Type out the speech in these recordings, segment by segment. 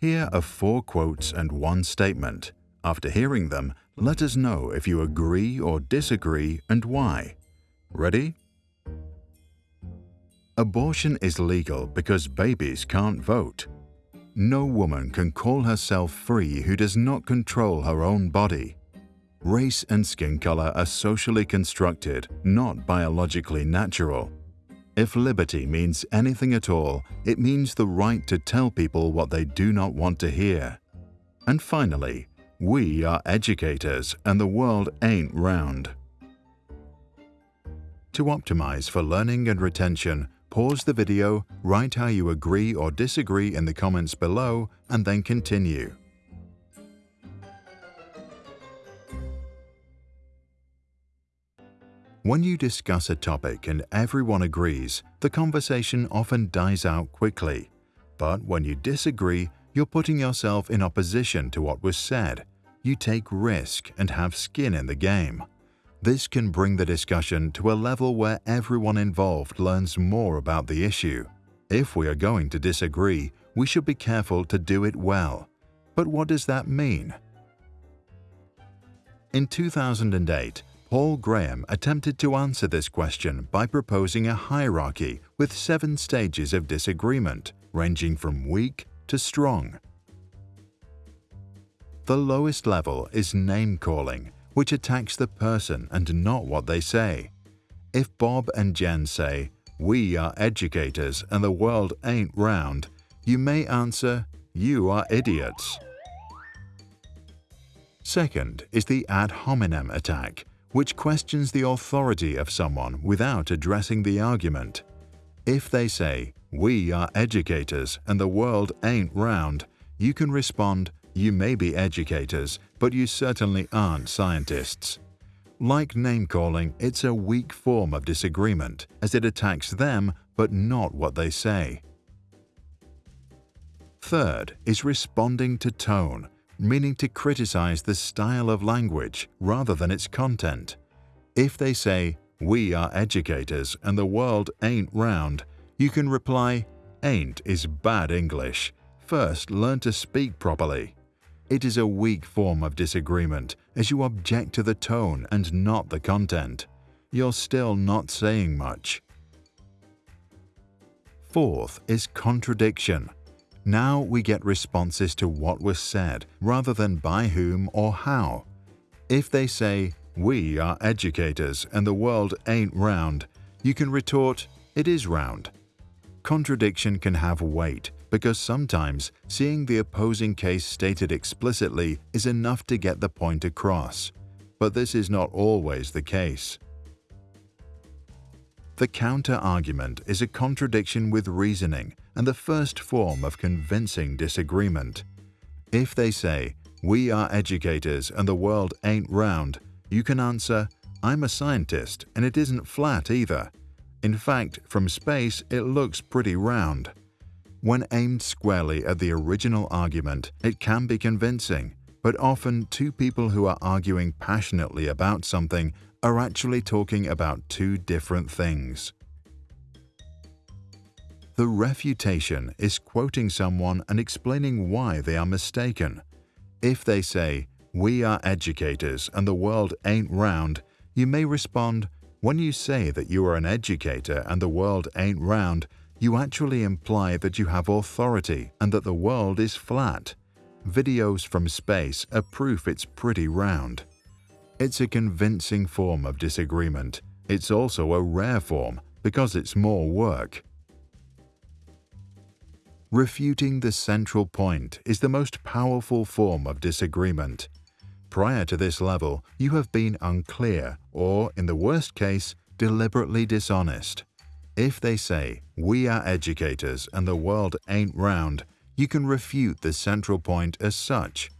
Here are four quotes and one statement. After hearing them, let us know if you agree or disagree and why. Ready? Abortion is legal because babies can't vote. No woman can call herself free who does not control her own body. Race and skin color are socially constructed, not biologically natural. If liberty means anything at all, it means the right to tell people what they do not want to hear. And finally, we are educators and the world ain't round. To optimize for learning and retention, pause the video, write how you agree or disagree in the comments below, and then continue. When you discuss a topic and everyone agrees, the conversation often dies out quickly. But when you disagree, you're putting yourself in opposition to what was said. You take risk and have skin in the game. This can bring the discussion to a level where everyone involved learns more about the issue. If we are going to disagree, we should be careful to do it well. But what does that mean? In 2008, Paul Graham attempted to answer this question by proposing a hierarchy with seven stages of disagreement, ranging from weak to strong. The lowest level is name-calling, which attacks the person and not what they say. If Bob and Jen say, we are educators and the world ain't round, you may answer, you are idiots. Second is the ad hominem attack, which questions the authority of someone without addressing the argument. If they say, we are educators and the world ain't round, you can respond, you may be educators, but you certainly aren't scientists. Like name-calling, it's a weak form of disagreement, as it attacks them but not what they say. Third is responding to tone, meaning to criticize the style of language rather than its content. If they say, we are educators and the world ain't round, you can reply, ain't is bad English. First, learn to speak properly. It is a weak form of disagreement as you object to the tone and not the content. You're still not saying much. Fourth is contradiction. Now we get responses to what was said rather than by whom or how. If they say, we are educators and the world ain't round, you can retort, it is round. Contradiction can have weight because sometimes seeing the opposing case stated explicitly is enough to get the point across. But this is not always the case. The counter-argument is a contradiction with reasoning and the first form of convincing disagreement. If they say, we are educators and the world ain't round, you can answer, I'm a scientist and it isn't flat either. In fact, from space it looks pretty round. When aimed squarely at the original argument, it can be convincing, but often two people who are arguing passionately about something are actually talking about two different things. The refutation is quoting someone and explaining why they are mistaken. If they say, we are educators and the world ain't round, you may respond, when you say that you are an educator and the world ain't round, you actually imply that you have authority and that the world is flat. Videos from space are proof it's pretty round. It's a convincing form of disagreement. It's also a rare form because it's more work. Refuting the central point is the most powerful form of disagreement. Prior to this level, you have been unclear or, in the worst case, deliberately dishonest. If they say, we are educators and the world ain't round, you can refute the central point as such.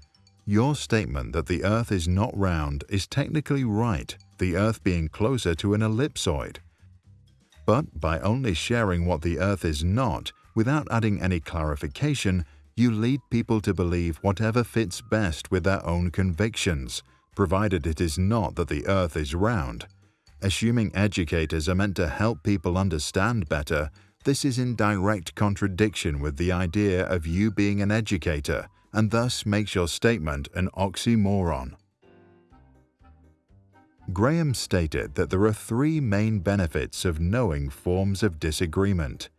Your statement that the Earth is not round is technically right, the Earth being closer to an ellipsoid. But by only sharing what the Earth is not, Without adding any clarification, you lead people to believe whatever fits best with their own convictions, provided it is not that the earth is round. Assuming educators are meant to help people understand better, This is in direct contradiction with the idea of you being an educator and thus makes your statement an oxymoron. Graham stated that there are three main benefits of knowing forms of disagreement.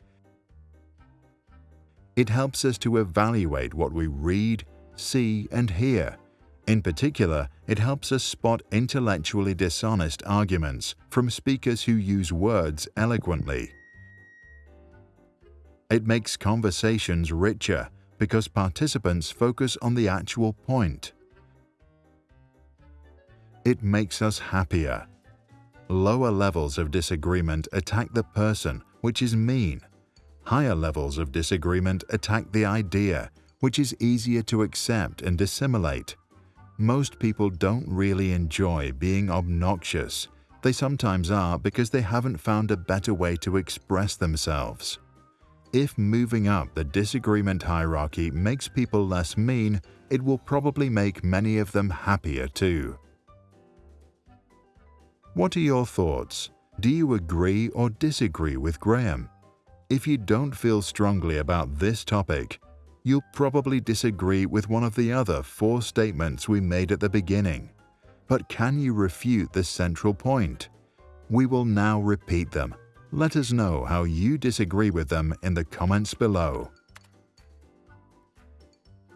It helps us to evaluate what we read, see, and hear. In particular, it helps us spot intellectually dishonest arguments from speakers who use words eloquently. It makes conversations richer because participants focus on the actual point. It makes us happier. Lower levels of disagreement attack the person, which is mean. Higher levels of disagreement attack the idea, which is easier to accept and assimilate. Most people don't really enjoy being obnoxious. They sometimes are because they haven't found a better way to express themselves. If moving up the disagreement hierarchy makes people less mean, it will probably make many of them happier too. What are your thoughts? Do you agree or disagree with Graham? If you don't feel strongly about this topic, you'll probably disagree with one of the other four statements we made at the beginning. But can you refute the central point? We will now repeat them. Let us know how you disagree with them in the comments below.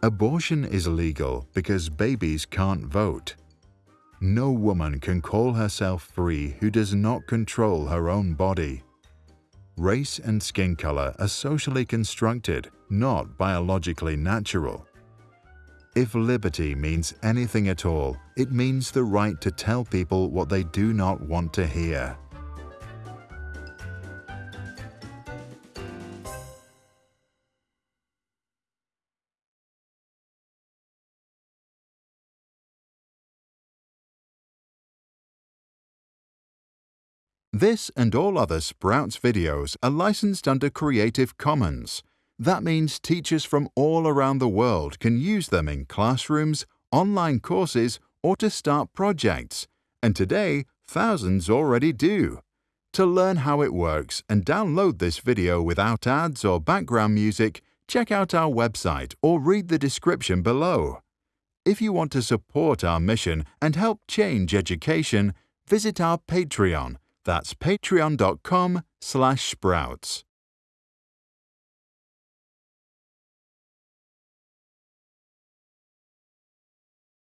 Abortion is legal because babies can't vote. No woman can call herself free who does not control her own body. Race and skin color are socially constructed, not biologically natural. If liberty means anything at all, it means the right to tell people what they do not want to hear. This and all other Sprouts videos are licensed under Creative Commons. That means teachers from all around the world can use them in classrooms, online courses, or to start projects. And today, thousands already do. To learn how it works and download this video without ads or background music, check out our website or read the description below. If you want to support our mission and help change education, visit our Patreon that's patreon.com slash sprouts.